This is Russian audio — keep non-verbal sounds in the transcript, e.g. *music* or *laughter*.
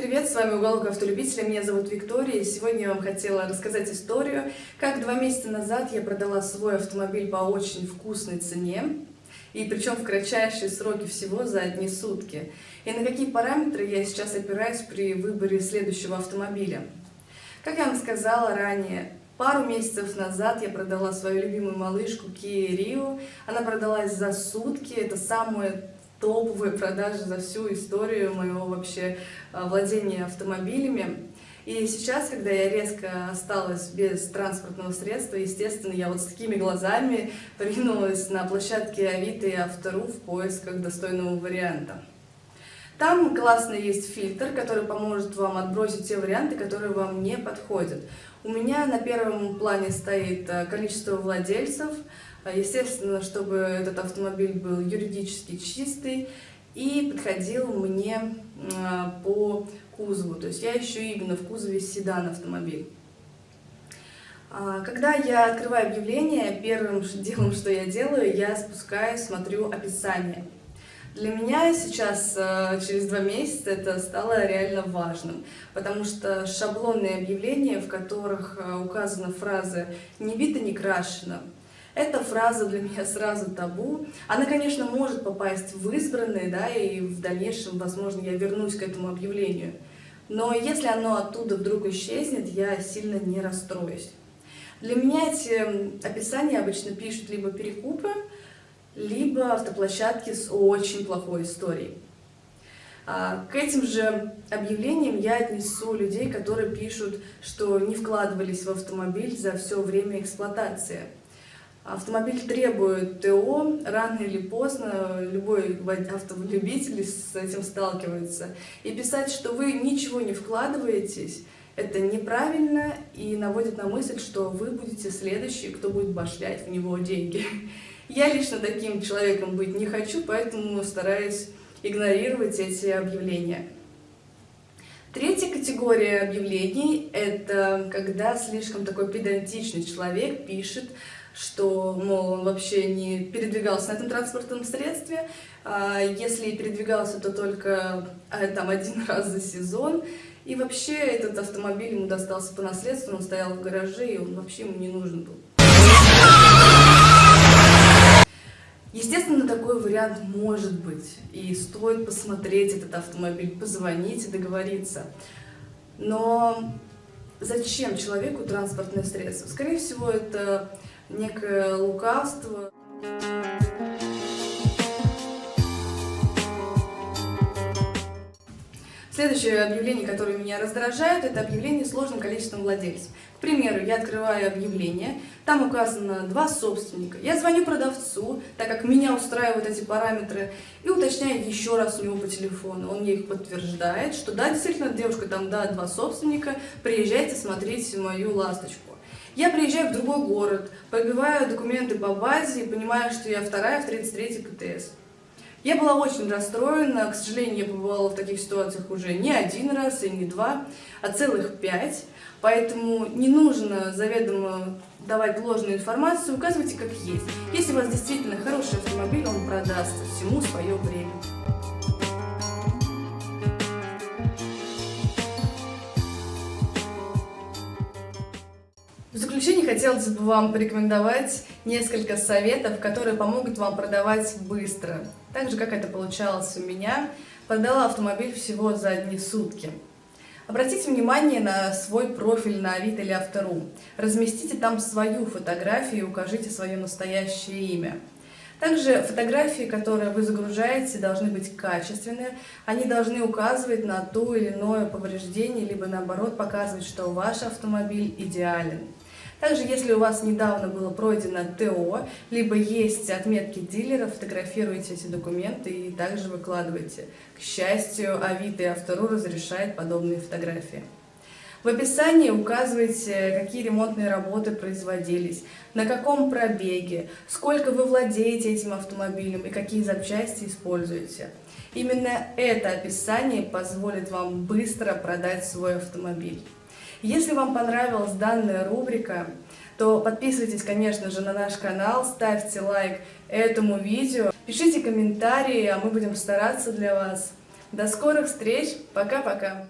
привет! С вами Уголок Автолюбителя, меня зовут Виктория, и сегодня я вам хотела рассказать историю, как два месяца назад я продала свой автомобиль по очень вкусной цене, и причем в кратчайшие сроки всего за одни сутки. И на какие параметры я сейчас опираюсь при выборе следующего автомобиля. Как я вам сказала ранее, Пару месяцев назад я продала свою любимую малышку Kia Rio. Она продалась за сутки. Это самая топовые продажи за всю историю моего вообще а, владения автомобилями. И сейчас, когда я резко осталась без транспортного средства, естественно, я вот с такими глазами *laughs* ринулась на площадке Авито и Автору в поисках достойного варианта. Там классный есть фильтр, который поможет вам отбросить те варианты, которые вам не подходят. У меня на первом плане стоит э, количество владельцев, э, естественно, чтобы этот автомобиль был юридически чистый и подходил мне по кузову. То есть я ищу именно в кузове седан автомобиль. А, когда я открываю объявление, первым делом, что я делаю, я спускаюсь, смотрю описание. Для меня сейчас, э, через два месяца, это стало реально важным, потому что шаблонные объявления, в которых э, указана фраза «не бито, не крашено», эта фраза для меня сразу табу. Она, конечно, может попасть в избранные, да, и в дальнейшем, возможно, я вернусь к этому объявлению. Но если оно оттуда вдруг исчезнет, я сильно не расстроюсь. Для меня эти описания обычно пишут либо перекупы, либо автоплощадки с очень плохой историей. А, к этим же объявлениям я отнесу людей, которые пишут, что не вкладывались в автомобиль за все время эксплуатации. Автомобиль требует ТО, рано или поздно любой автолюбитель с этим сталкивается. И писать, что вы ничего не вкладываетесь, это неправильно и наводит на мысль, что вы будете следующий, кто будет башлять в него деньги. Я лично таким человеком быть не хочу, поэтому стараюсь игнорировать эти объявления. Третья категория объявлений – это когда слишком такой педантичный человек пишет, что, мол, он вообще не передвигался на этом транспортном средстве, а если и передвигался, то только а, там один *laughs* раз за сезон, и вообще этот автомобиль ему достался по наследству, он стоял в гараже, и он вообще ему не нужен был. Естественно, такой вариант может быть, и стоит посмотреть этот автомобиль, позвонить и договориться. Но зачем человеку транспортное средство? Скорее всего, это некое лукавство. Следующее объявление, которое меня раздражает, это объявление сложным количеством владельцев. К примеру, я открываю объявление, там указано два собственника. Я звоню продавцу, так как меня устраивают эти параметры, и уточняю еще раз у него по телефону. Он мне их подтверждает, что да, действительно, девушка, там, да, два собственника, приезжайте смотреть мою ласточку. Я приезжаю в другой город, побиваю документы по базе и понимаю, что я вторая в 33-й КТС. Я была очень расстроена, к сожалению, я побывала в таких ситуациях уже не один раз и не два, а целых пять. Поэтому не нужно заведомо давать ложную информацию, указывайте как есть. Если у вас действительно хороший автомобиль, он продастся всему свое время. В заключение хотелось бы вам порекомендовать несколько советов, которые помогут вам продавать быстро. Так же, как это получалось у меня, продала автомобиль всего за одни сутки. Обратите внимание на свой профиль на Авито или Автору. Разместите там свою фотографию и укажите свое настоящее имя. Также фотографии, которые вы загружаете, должны быть качественные. Они должны указывать на то или иное повреждение, либо наоборот показывать, что ваш автомобиль идеален. Также, если у вас недавно было пройдено ТО, либо есть отметки дилера, фотографируйте эти документы и также выкладывайте. К счастью, Авито и Автору разрешает подобные фотографии. В описании указывайте, какие ремонтные работы производились, на каком пробеге, сколько вы владеете этим автомобилем и какие запчасти используете. Именно это описание позволит вам быстро продать свой автомобиль. Если вам понравилась данная рубрика, то подписывайтесь, конечно же, на наш канал, ставьте лайк этому видео, пишите комментарии, а мы будем стараться для вас. До скорых встреч, пока-пока!